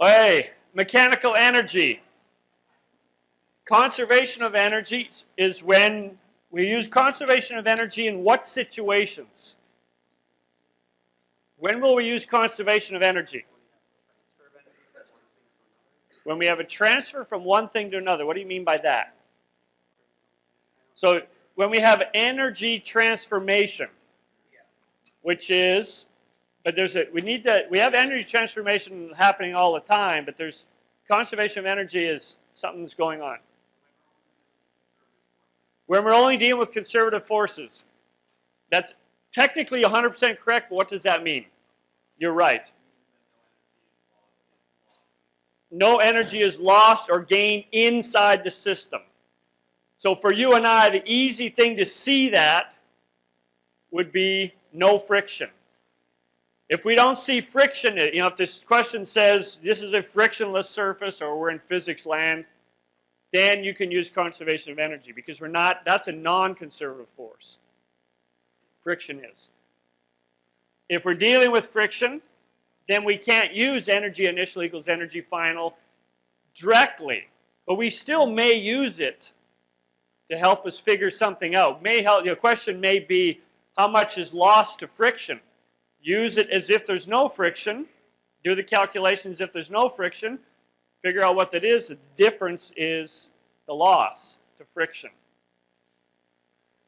Hey, mechanical energy. Conservation of energy is when we use conservation of energy in what situations? When will we use conservation of energy? When we have a transfer from one thing to another. What do you mean by that? So when we have energy transformation, which is, but there's a, we need to, we have energy transformation happening all the time, but there's, conservation of energy is something that's going on. When we're only dealing with conservative forces. That's technically 100% correct, but what does that mean? You're right. No energy is lost or gained inside the system. So for you and I, the easy thing to see that would be no friction. If we don't see friction, you know, if this question says this is a frictionless surface or we're in physics land, then you can use conservation of energy because we're not, that's a non-conservative force. Friction is. If we're dealing with friction, then we can't use energy initial equals energy final directly. But we still may use it to help us figure something out. May help, the question may be how much is lost to friction. Use it as if there's no friction. Do the calculations if there's no friction figure out what that is. The difference is the loss to friction.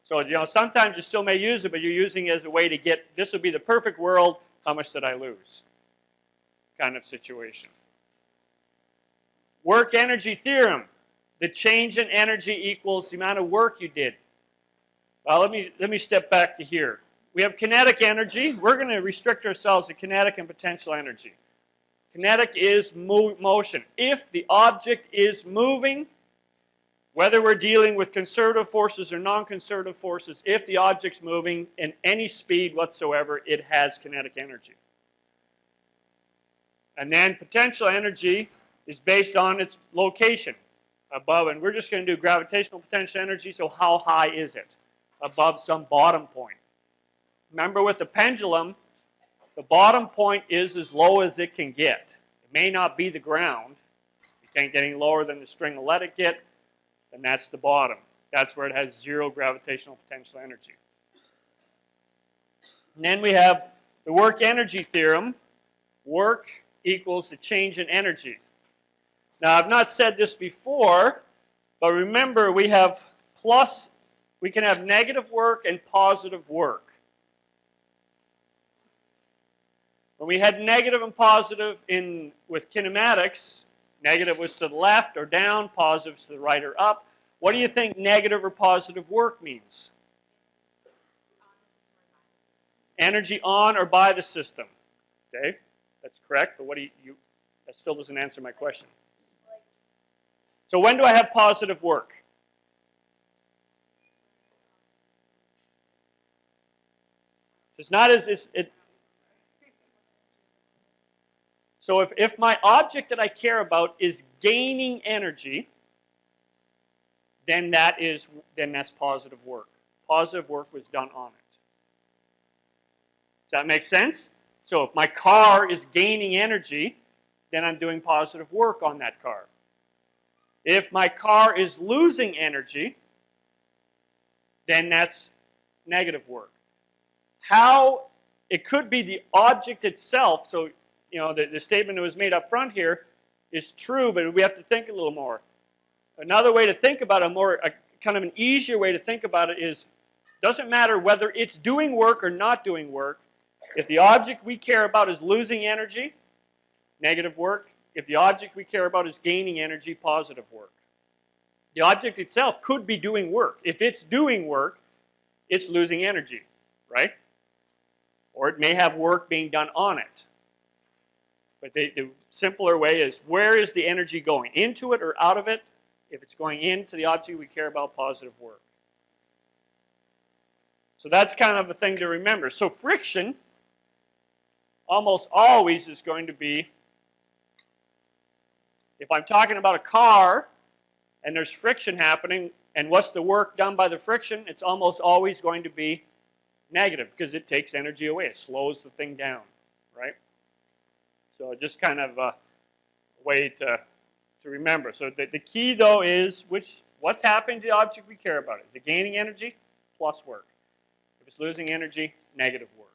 So, you know, sometimes you still may use it, but you're using it as a way to get, this would be the perfect world, how much did I lose? Kind of situation. Work energy theorem. The change in energy equals the amount of work you did. Well, let me, let me step back to here. We have kinetic energy. We're going to restrict ourselves to kinetic and potential energy. Kinetic is mo motion. If the object is moving, whether we're dealing with conservative forces or non-conservative forces, if the object's moving in any speed whatsoever, it has kinetic energy. And then potential energy is based on its location above, and we're just going to do gravitational potential energy, so how high is it? Above some bottom point. Remember with the pendulum, the bottom point is as low as it can get. It may not be the ground. You can't get any lower than the string will let it get, then that's the bottom. That's where it has zero gravitational potential energy. And then we have the work energy theorem. Work equals the change in energy. Now, I've not said this before, but remember we have plus, we can have negative work and positive work. When we had negative and positive in with kinematics, negative was to the left or down, positive to the right or up. What do you think negative or positive work means? Energy on or by the system. Okay, that's correct, but what do you, you that still doesn't answer my question. So when do I have positive work? It's not as it, So if, if my object that I care about is gaining energy, then that is then that's positive work. Positive work was done on it. Does that make sense? So if my car is gaining energy, then I'm doing positive work on that car. If my car is losing energy, then that's negative work. How it could be the object itself, so you know, the, the statement that was made up front here is true, but we have to think a little more. Another way to think about it, more a, kind of an easier way to think about it is, doesn't matter whether it's doing work or not doing work. If the object we care about is losing energy, negative work. If the object we care about is gaining energy, positive work. The object itself could be doing work. If it's doing work, it's losing energy, right? Or it may have work being done on it. But the, the simpler way is where is the energy going? Into it or out of it? If it's going into the object, we care about positive work. So that's kind of a thing to remember. So friction almost always is going to be, if I'm talking about a car and there's friction happening, and what's the work done by the friction? It's almost always going to be negative because it takes energy away. It slows the thing down, right? So just kind of a way to, to remember. So the, the key though is which what's happening to the object we care about. Is it gaining energy? Plus work. If it's losing energy, negative work.